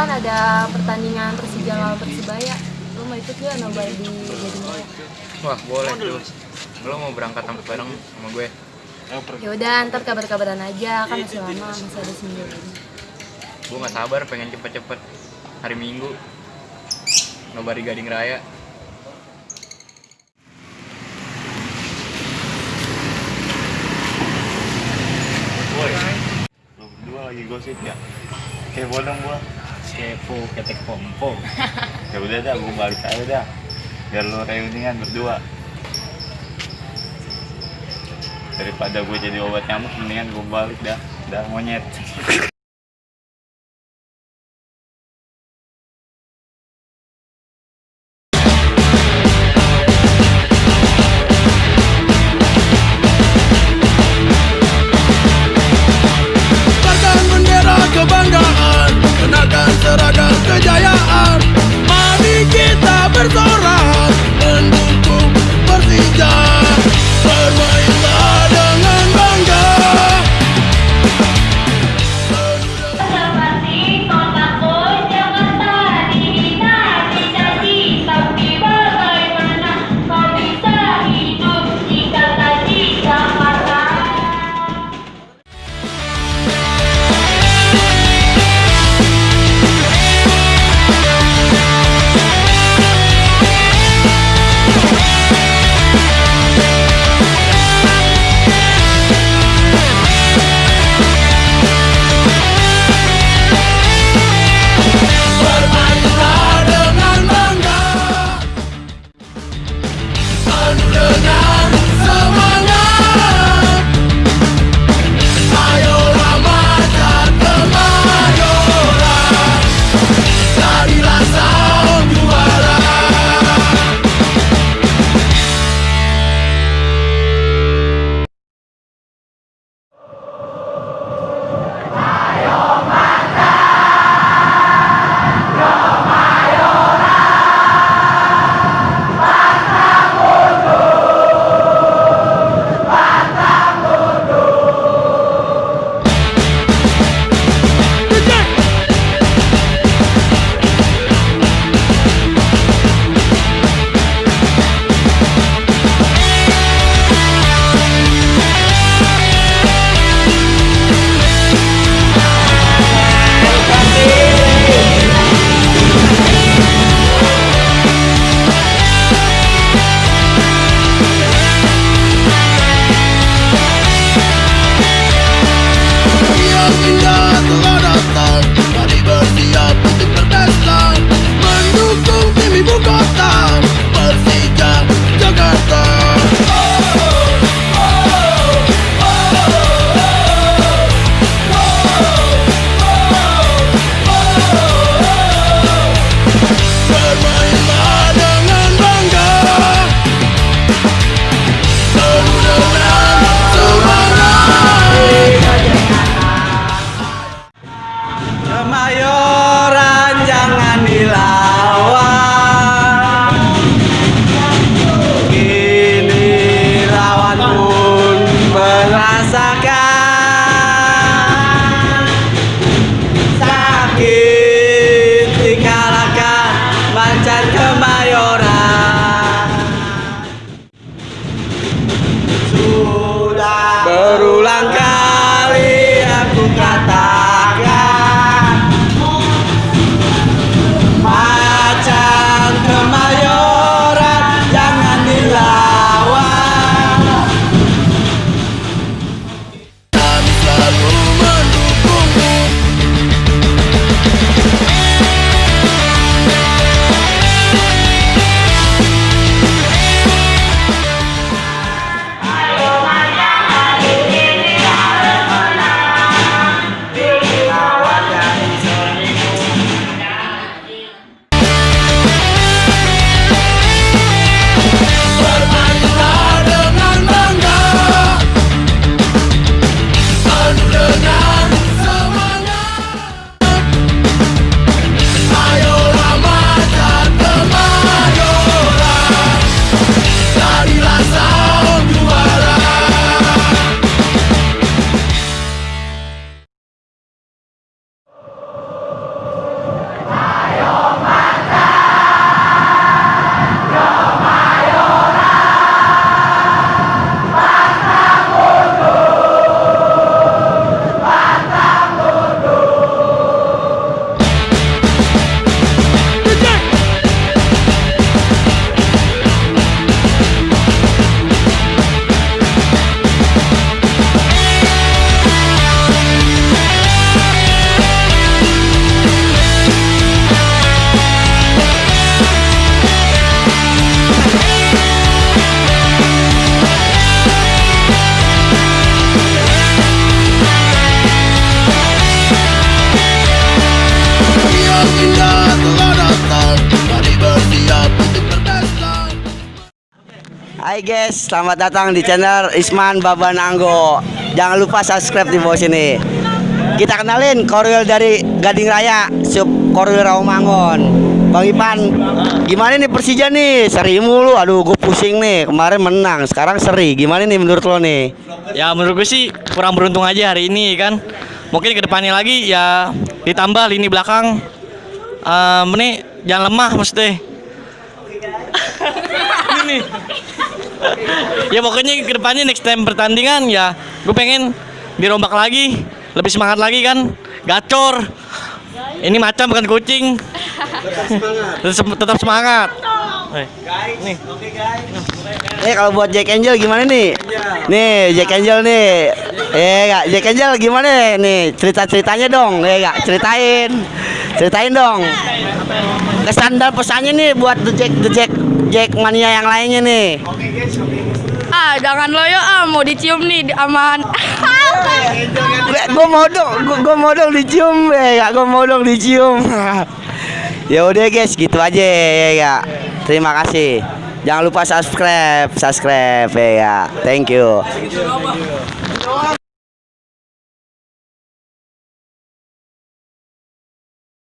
depan ada pertandingan Persija lawan Persibaya. Lo mau ikut gak nobar di Gading Wah boleh tuh. Lo mau berangkat sampai bareng sama gue? Ya udah, ntar kabar-kabaran aja, kan masih lama, masih ada seminggu lagi. Gue nggak sabar pengen cepet-cepet hari Minggu nobar di Gading Raya. Woi, lu berdua lagi gosip ya? Kepo dong gua. Kepo ketek pompo Ya udah dah, gua balik aja dah. Biar lu reunian berdua. Daripada gue jadi obat nyamuk, mendingan gue balik dah. Dah monyet. Hai guys, selamat datang di channel Isman Babananggo. Jangan lupa subscribe di bawah sini. Kita kenalin korwil dari Gading Raya, sub korwil Rawamangun. Bang Ipan, gimana nih Persija nih? Seri mulu, aduh gue pusing nih. Kemarin menang, sekarang seri. Gimana nih menurut lo nih? Ya menurut gue sih kurang beruntung aja hari ini kan. Mungkin ke depannya lagi ya ditambah lini belakang. Ehm, ini jangan lemah maksudnya. ini. Ya pokoknya ke depannya next time pertandingan ya gue pengen dirombak lagi, lebih semangat lagi kan. Gacor. Ini macam bukan kucing. tetap, tetap semangat. Eh, Nih. Eh kalau buat Jack Angel gimana nih? Nih Jack Angel nih. Eh gak Jack Angel gimana nih? Cerita ceritanya dong. Eh gak ceritain. Ceritain dong. Kesan dan pesannya nih buat The Jack The Jack Jack mania yang lainnya nih. Ah, jangan loyo ah, mau dicium nih di- aman. Gue mau dong, gue mau dong dicium, eh gak gue mau dong dicium. ya udah guys, gitu aja ya gak. Terima kasih. Jangan lupa subscribe, subscribe ya. Thank you.